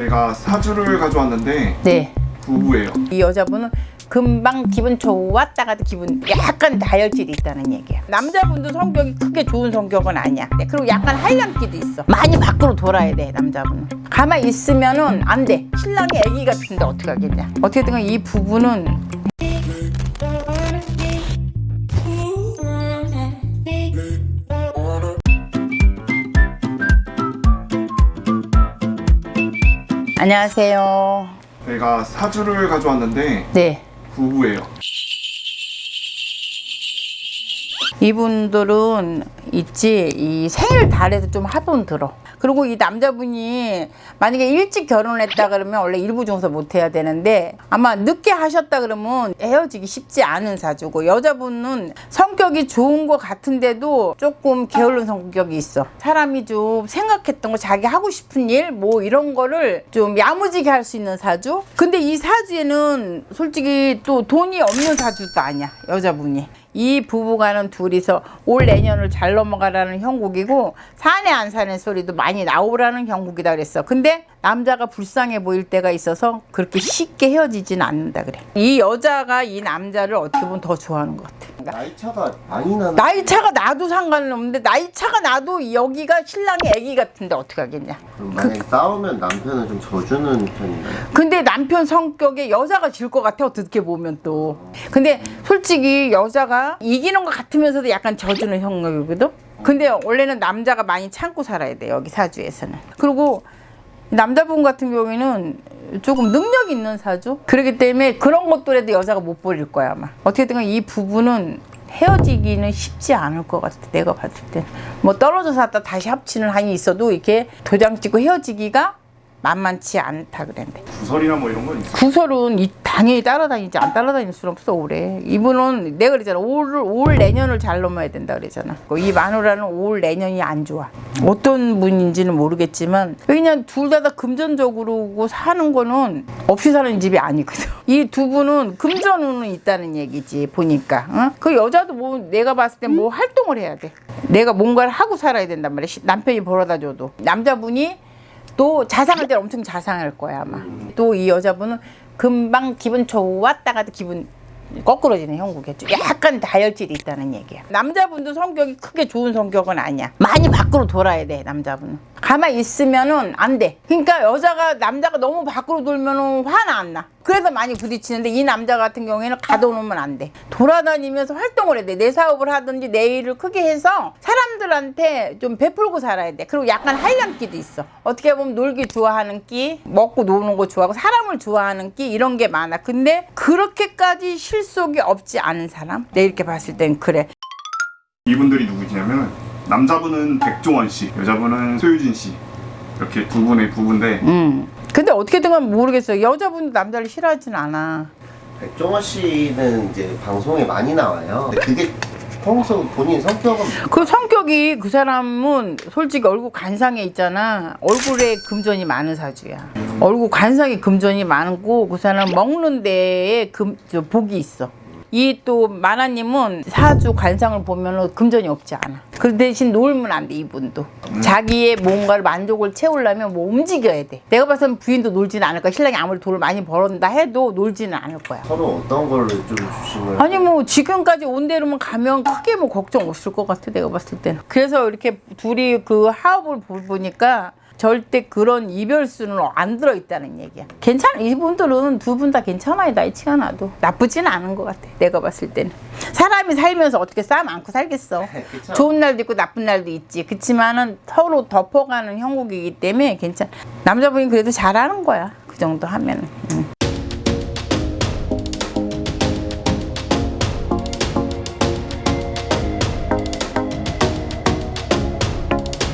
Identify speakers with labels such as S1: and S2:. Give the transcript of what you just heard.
S1: 저희가 사주를 가져왔는데
S2: 네.
S1: 부부예요.
S2: 이 여자분은 금방 기분 좋았다가도 기분 약간 다혈질이 있다는 얘기야. 남자분도 성격이 크게 좋은 성격은 아니야. 네, 그리고 약간 하이랑기도 있어. 많이 밖으로 돌아야 돼 남자분은. 가만히 있으면은 안 돼. 신랑이 아기 같은데 어떻게 하겠냐. 어떻게든 이 부부는 안녕하세요.
S1: 저희가 사주를 가져왔는데
S2: 네.
S1: 부부예요.
S2: 이분들은 있지 이 생일 달에도 좀 합은 들어 그리고 이 남자분이 만약에 일찍 결혼했다 그러면 원래 일부 중서 못 해야 되는데 아마 늦게 하셨다 그러면 헤어지기 쉽지 않은 사주고 여자분은 성격이 좋은 것 같은데도 조금 게으른 성격이 있어. 사람이 좀 생각했던 거 자기 하고 싶은 일 뭐 이런 거를 좀 야무지게 할 수 있는 사주? 근데 이 사주에는 솔직히 또 돈이 없는 사주도 아니야 여자분이. 이 부부가는 둘이서 올 내년을 잘 넘어가라는 형국이고 사내 안 사는 소리도 많이 나오라는 형국이다 그랬어. 근데 남자가 불쌍해 보일 때가 있어서 그렇게 쉽게 헤어지진 않는다 그래. 이 여자가 이 남자를 어떻게 보면 더 좋아하는 것 같아.
S3: 나이 차가 많이 나는
S2: 나이 차가 나도 상관은 없는데 나이 차가 나도 여기가 신랑이 애기 같은데 어떻게 하겠냐.
S3: 만약에 싸우면 남편은 좀 져주는 편인가요?
S2: 근데 남편 성격에 여자가 질 것 같아 어떻게 보면 또 근데 솔직히 여자가 이기는 것 같으면서도 약간 져주는 형국이거든 근데 원래는 남자가 많이 참고 살아야 돼 여기 사주에서는. 그리고 남자분 같은 경우에는 조금 능력 있는 사주? 그렇기 때문에 그런 것들에도 여자가 못 버릴 거야 아마. 어떻게든 이 부부는 헤어지기는 쉽지 않을 것 같아 내가 봤을 때 뭐 떨어져 살다 다시 합치는 한이 있어도 이렇게 도장 찍고 헤어지기가 만만치 않다 그랬는데.
S1: 구설이나 뭐 이런 건 있어요.
S2: 구설은 이, 당연히 따라다니지 안 따라다닐 수는 없어 올해. 이분은 내가 그랬잖아. 올, 올 내년을 잘 넘어야 된다 그랬잖아. 이 마누라는 올 내년이 안 좋아. 어떤 분인지는 모르겠지만 그냥 둘 다 다 금전적으로 사는 거는 없이 사는 집이 아니거든. 이 두 분은 금전운은 있다는 얘기지 보니까. 어? 그 여자도 뭐 내가 봤을 때 뭐 활동을 해야 돼. 내가 뭔가를 하고 살아야 된단 말이야. 시- 남편이 벌어다 줘도. 남자분이 또 자상할 때는 엄청 자상할 거야 아마. 또 이 여자분은 금방 기분 좋았다가도 기분 거꾸러지는 형국이죠 약간 다혈질이 있다는 얘기야. 남자분도 성격이 크게 좋은 성격은 아니야. 많이 밖으로 돌아야 돼 남자분은 가만히 있으면은 안 돼. 그러니까 여자가 남자가 너무 밖으로 돌면은 화는 안나. 그래서 많이 부딪히는데 이 남자 같은 경우에는 가둬놓으면 안 돼. 돌아다니면서 활동을 해야 돼 내 사업을 하든지 내 일을 크게 해서 사람들한테 좀 베풀고 살아야 돼. 그리고 약간 하이랑기도 있어. 어떻게 보면 놀기 좋아하는 끼 먹고 노는 거 좋아하고 사람을 좋아하는 끼 이런 게 많아. 근데 그렇게까지 실속이 없지 않은 사람? 내 이렇게 봤을 땐 그래.
S1: 이분들이 누구시냐면 남자분은 백종원 씨, 여자분은 소유진 씨. 이렇게 두 분의 부부인데
S2: 음. 근데 어떻게든 간 모르겠어요 여자분도 남자를 싫어하진 않아
S3: 백종원 씨는 이제 방송에 많이 나와요. 근데 그게 평소 본인 성격은
S2: 그 성격이 그 사람은 솔직히 얼굴 관상에 있잖아 얼굴에 금전이 많은 사주야 얼굴 관상에 금전이 많고 그 사람 먹는 데에 금, 저 복이 있어 이또 마나님은 사주 관상을 보면 금전이 없지 않아. 그 대신 놀면 안 돼 이분도. 자기의 뭔가를 만족을 채우려면 뭐 움직여야 돼. 내가 봐서는 부인도 놀지는 않을 거야. 신랑이 아무리 돈을 많이 벌었다 해도 놀지는 않을 거야.
S3: 서로 어떤 걸로 좀 주심을
S2: 아니 뭐 지금까지 온 대로만 가면 크게 뭐 걱정 없을 것 같아 내가 봤을 때는. 그래서 이렇게 둘이 그 하업을 보- 보니까 절대 그런 이별수는 안 들어있다는 얘기야. 괜찮아. 이분들은 두 분 다 괜찮아요 나이치가 나도. 나쁘지는 않은 것 같아 내가 봤을 때는. 사람이 살면서 어떻게 싸움 않고 살겠어. 좋은 날도 있고 나쁜 날도 있지. 그치만은 서로 덮어가는 형국이기 때문에 괜찮아 남자분이 그래도 잘하는 거야 그 정도 하면은. 응.